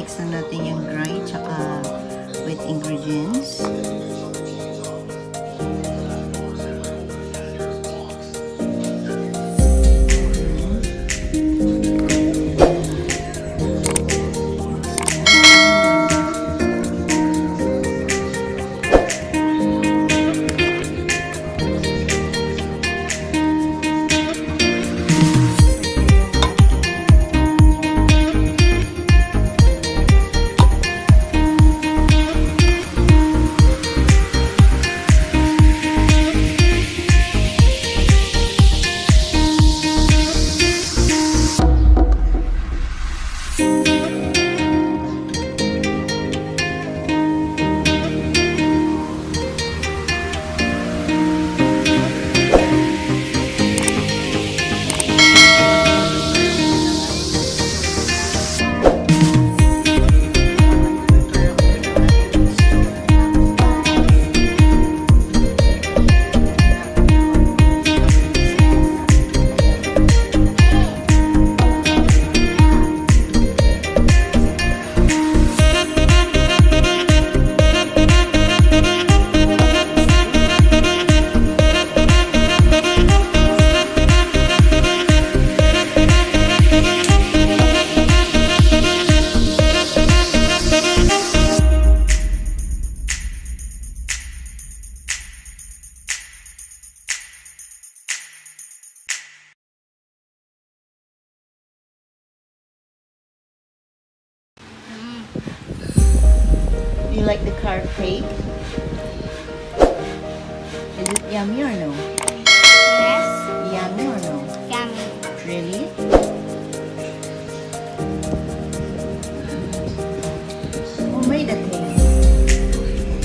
Isamix na natin yung dry tsaka wet ingredients. you like the carrot cake? Is it yummy or no? Yes. Yummy or no? Yummy. Really? Who made the cake?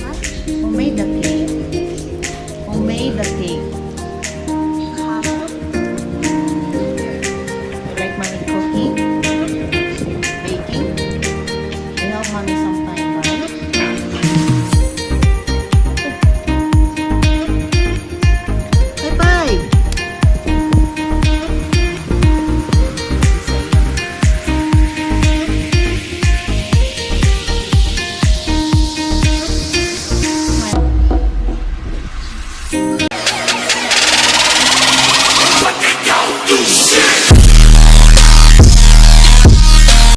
What? Who made the cake?